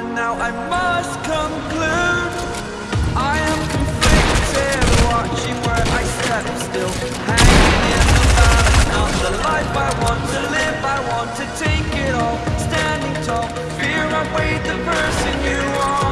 and now I must conclude. I am conflicted, watching where I step still Hanging in the balance, not the life I want to live. I want to take it all, standing tall Fear I weighed the person you are.